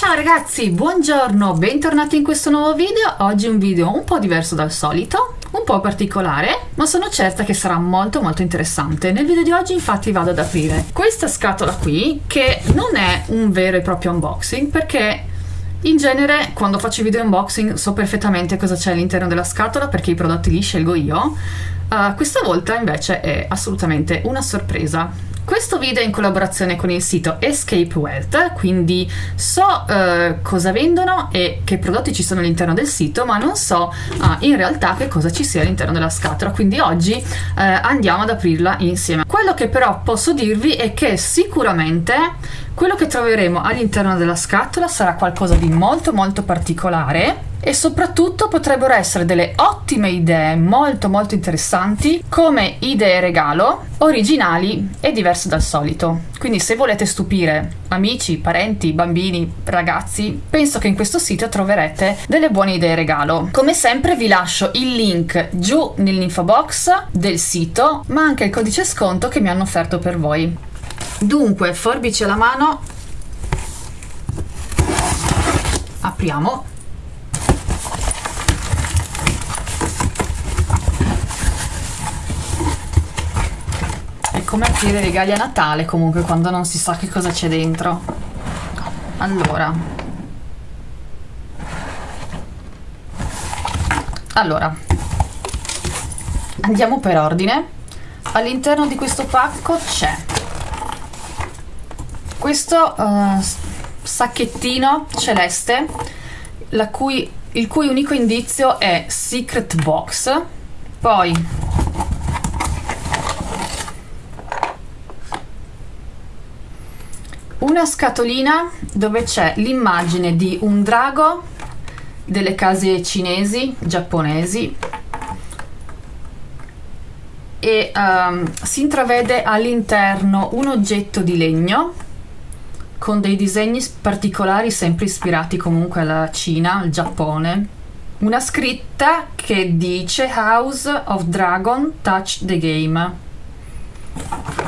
Ciao ragazzi, buongiorno, bentornati in questo nuovo video. Oggi un video un po' diverso dal solito, un po' particolare, ma sono certa che sarà molto molto interessante. Nel video di oggi infatti vado ad aprire questa scatola qui, che non è un vero e proprio unboxing, perché in genere quando faccio video unboxing so perfettamente cosa c'è all'interno della scatola perché i prodotti li scelgo io. Uh, questa volta invece è assolutamente una sorpresa questo video è in collaborazione con il sito Escape Wealth, quindi so eh, cosa vendono e che prodotti ci sono all'interno del sito, ma non so eh, in realtà che cosa ci sia all'interno della scatola, quindi oggi eh, andiamo ad aprirla insieme. Quello che però posso dirvi è che sicuramente quello che troveremo all'interno della scatola sarà qualcosa di molto molto particolare e soprattutto potrebbero essere delle ottime idee molto molto interessanti come idee regalo, originali e diverse dal solito. Quindi se volete stupire amici, parenti, bambini, ragazzi, penso che in questo sito troverete delle buone idee regalo. Come sempre vi lascio il link giù nell'info box del sito, ma anche il codice sconto che mi hanno offerto per voi. Dunque, forbice alla mano, apriamo come aprire i regali a Natale comunque quando non si sa che cosa c'è dentro. Allora. Allora. Andiamo per ordine. All'interno di questo pacco c'è questo uh, sacchettino celeste cui, il cui unico indizio è secret box. Poi una scatolina dove c'è l'immagine di un drago delle case cinesi, giapponesi e um, si intravede all'interno un oggetto di legno con dei disegni particolari sempre ispirati comunque alla Cina, al Giappone. Una scritta che dice House of Dragon Touch the Game.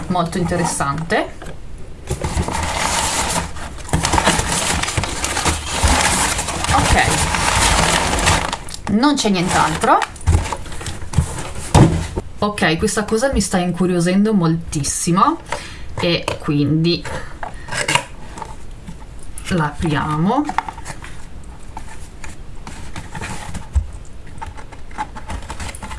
Molto interessante. Non c'è nient'altro. Ok questa cosa mi sta incuriosendo moltissimo. E quindi la apriamo.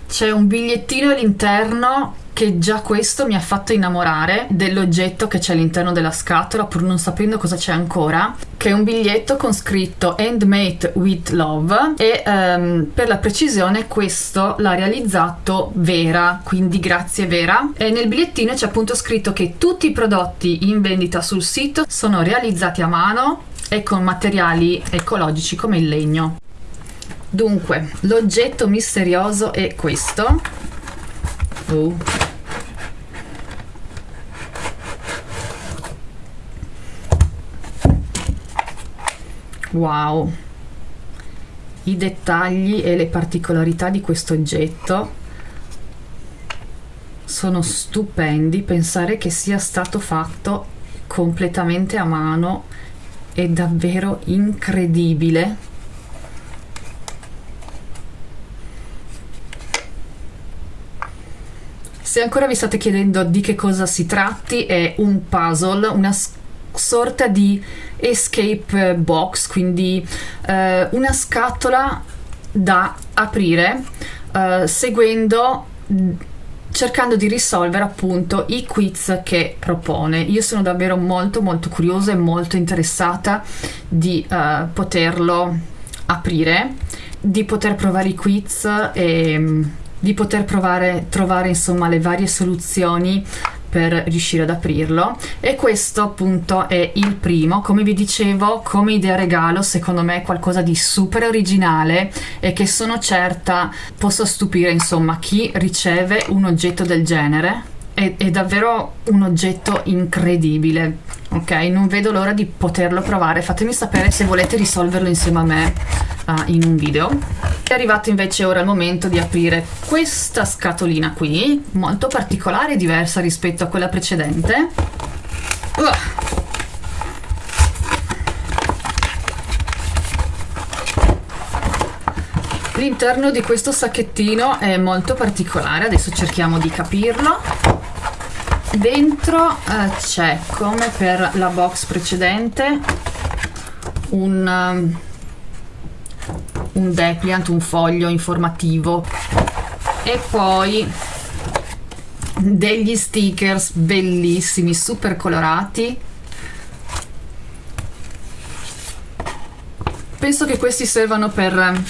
C'è un bigliettino all'interno che già questo mi ha fatto innamorare dell'oggetto che c'è all'interno della scatola pur non sapendo cosa c'è ancora che è un biglietto con scritto Handmade with Love e um, per la precisione questo l'ha realizzato Vera quindi grazie Vera. E nel bigliettino c'è appunto scritto che tutti i prodotti in vendita sul sito sono realizzati a mano e con materiali ecologici come il legno. Dunque l'oggetto misterioso è questo. Oh wow. I dettagli e le particolarità di questo oggetto sono stupendi pensare che sia stato fatto completamente a mano è davvero incredibile. Se ancora vi state chiedendo di che cosa si tratti è un puzzle una sorta di escape box, quindi eh, una scatola da aprire eh, seguendo cercando di risolvere appunto i quiz che propone. Io sono davvero molto molto curiosa e molto interessata di uh, poterlo aprire, di poter provare i quiz e di poter provare, trovare insomma le varie soluzioni per riuscire ad aprirlo. E questo appunto è il primo. Come vi dicevo come idea regalo secondo me è qualcosa di super originale e che sono certa possa stupire insomma chi riceve un oggetto del genere. È, è, davvero un oggetto incredibile ok? Non vedo l'ora di poterlo provare. Fatemi sapere se volete risolverlo insieme a me uh, in un video è arrivato invece ora il momento di aprire questa scatolina qui, molto particolare e diversa rispetto a quella precedente. Uh. L'interno di questo sacchettino è molto particolare, adesso cerchiamo di capirlo. Dentro eh, c'è, come per la box precedente, un... Um, un depliant, un foglio informativo e poi degli stickers bellissimi, super colorati. Penso che questi servano per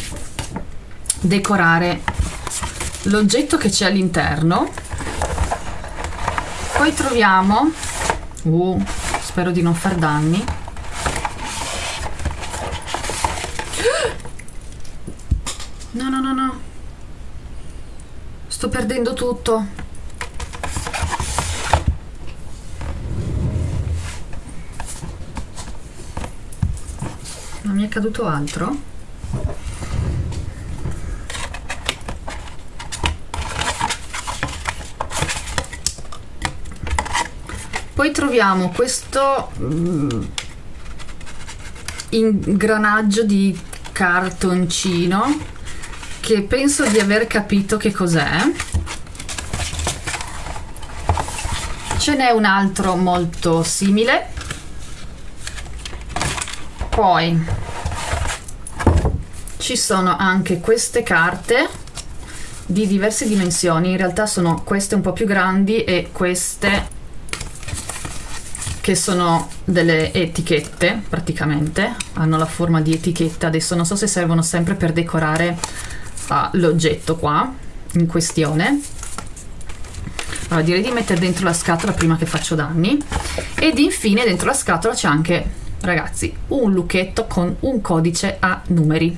decorare l'oggetto che c'è all'interno. Poi troviamo, uh, spero di non far danni, No, no, no, no. Sto perdendo tutto. Non mi è caduto altro? Poi troviamo questo mm, ingranaggio di cartoncino che penso di aver capito che cos'è. Ce n'è un altro molto simile. Poi ci sono anche queste carte di diverse dimensioni. In realtà sono queste un po' più grandi e queste che sono delle etichette praticamente hanno la forma di etichetta adesso non so se servono sempre per decorare fa l'oggetto qua in questione. Allora direi di mettere dentro la scatola prima che faccio danni. Ed infine dentro la scatola c'è anche ragazzi un lucchetto con un codice a numeri.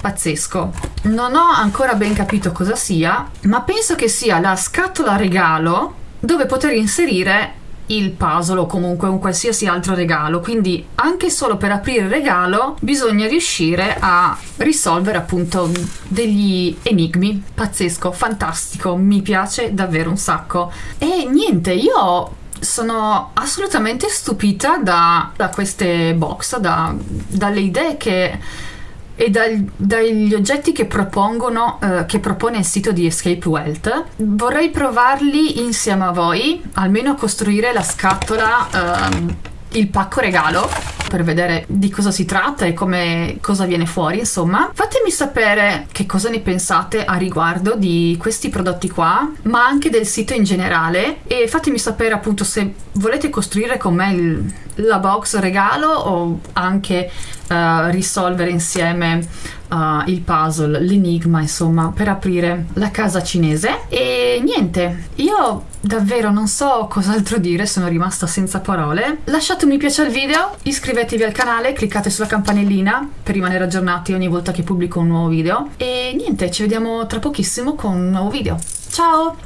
Pazzesco. Non ho ancora ben capito cosa sia ma penso che sia la scatola regalo dove poter inserire il puzzle o comunque un qualsiasi altro regalo. Quindi anche solo per aprire il regalo bisogna riuscire a risolvere appunto degli enigmi. Pazzesco fantastico mi piace davvero un sacco. E niente io sono assolutamente stupita da, da queste box da, dalle idee che e dal, dagli oggetti che eh, che propone il sito di Escape Wealth. Vorrei provarli insieme a voi, almeno a costruire la scatola, ehm, il pacco regalo per vedere di cosa si tratta e come cosa viene fuori insomma fatemi sapere che cosa ne pensate a riguardo di questi prodotti qua ma anche del sito in generale e fatemi sapere appunto se volete costruire con me il, la box regalo o anche uh, risolvere insieme uh, il puzzle, l'enigma, insomma, per aprire la casa cinese. E niente, io davvero non so cos'altro dire, sono rimasta senza parole. Lasciate un mi piace al video, iscrivetevi al canale, cliccate sulla campanellina per rimanere aggiornati ogni volta che pubblico un nuovo video. E niente, ci vediamo tra pochissimo con un nuovo video. Ciao!